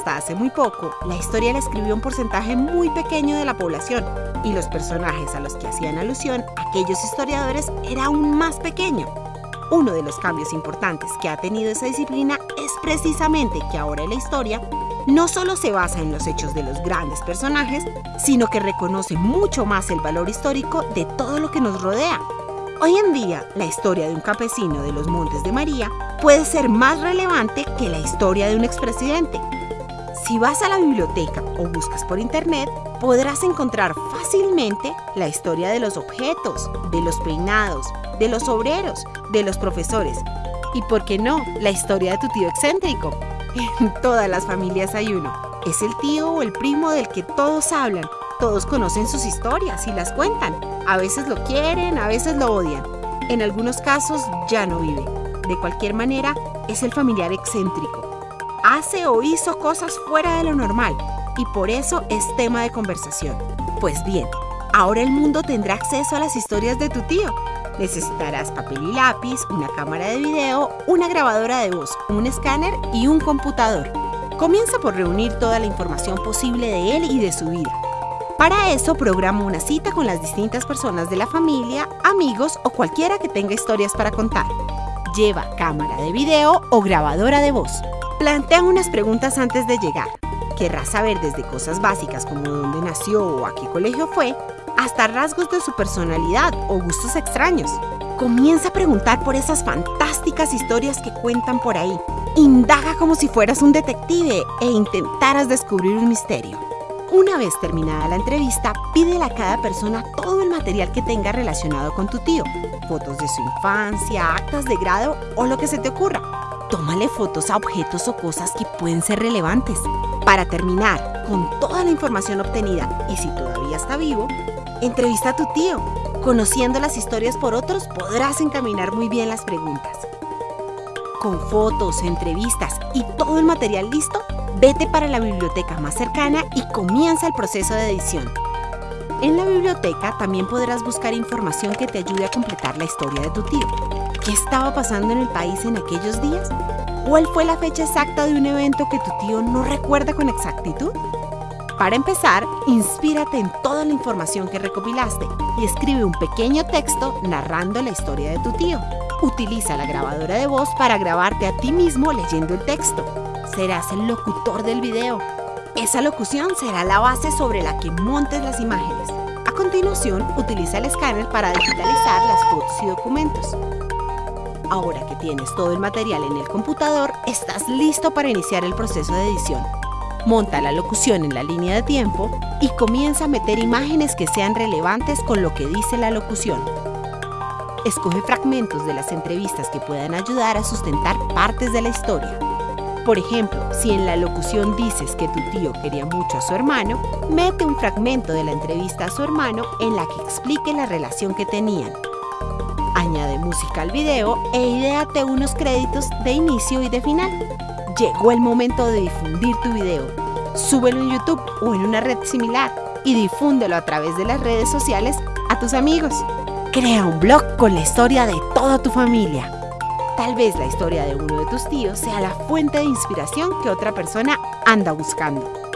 hasta hace muy poco, la historia la escribió un porcentaje muy pequeño de la población y los personajes a los que hacían alusión aquellos historiadores era aún más pequeño. Uno de los cambios importantes que ha tenido esa disciplina es precisamente que ahora la historia no solo se basa en los hechos de los grandes personajes, sino que reconoce mucho más el valor histórico de todo lo que nos rodea. Hoy en día, la historia de un campesino de los Montes de María puede ser más relevante que la historia de un expresidente. Si vas a la biblioteca o buscas por internet, podrás encontrar fácilmente la historia de los objetos, de los peinados, de los obreros, de los profesores y, por qué no, la historia de tu tío excéntrico. En todas las familias hay uno. Es el tío o el primo del que todos hablan. Todos conocen sus historias y las cuentan. A veces lo quieren, a veces lo odian. En algunos casos ya no vive. De cualquier manera, es el familiar excéntrico. Hace o hizo cosas fuera de lo normal y por eso es tema de conversación. Pues bien, ahora el mundo tendrá acceso a las historias de tu tío Necesitarás papel y lápiz, una cámara de video, una grabadora de voz, un escáner y un computador. Comienza por reunir toda la información posible de él y de su vida. Para eso programa una cita con las distintas personas de la familia, amigos o cualquiera que tenga historias para contar. Lleva cámara de video o grabadora de voz. Plantea unas preguntas antes de llegar. Querrás saber desde cosas básicas como dónde nació o a qué colegio fue, hasta rasgos de su personalidad o gustos extraños. Comienza a preguntar por esas fantásticas historias que cuentan por ahí. Indaga como si fueras un detective e intentaras descubrir un misterio. Una vez terminada la entrevista, pídele a cada persona todo el material que tenga relacionado con tu tío, fotos de su infancia, actas de grado o lo que se te ocurra. Tómale fotos a objetos o cosas que pueden ser relevantes. Para terminar, con toda la información obtenida y si todavía está vivo, Entrevista a tu tío. Conociendo las historias por otros podrás encaminar muy bien las preguntas. Con fotos, entrevistas y todo el material listo, vete para la biblioteca más cercana y comienza el proceso de edición. En la biblioteca también podrás buscar información que te ayude a completar la historia de tu tío. ¿Qué estaba pasando en el país en aquellos días? ¿Cuál fue la fecha exacta de un evento que tu tío no recuerda con exactitud? Para empezar, inspírate en toda la información que recopilaste y escribe un pequeño texto narrando la historia de tu tío. Utiliza la grabadora de voz para grabarte a ti mismo leyendo el texto. Serás el locutor del video. Esa locución será la base sobre la que montes las imágenes. A continuación, utiliza el escáner para digitalizar las fotos y documentos. Ahora que tienes todo el material en el computador, estás listo para iniciar el proceso de edición monta la locución en la línea de tiempo y comienza a meter imágenes que sean relevantes con lo que dice la locución. Escoge fragmentos de las entrevistas que puedan ayudar a sustentar partes de la historia. Por ejemplo, si en la locución dices que tu tío quería mucho a su hermano, mete un fragmento de la entrevista a su hermano en la que explique la relación que tenían. Añade música al video e ideate unos créditos de inicio y de final. Llegó el momento de difundir tu video. Súbelo en YouTube o en una red similar y difúndelo a través de las redes sociales a tus amigos. Crea un blog con la historia de toda tu familia. Tal vez la historia de uno de tus tíos sea la fuente de inspiración que otra persona anda buscando.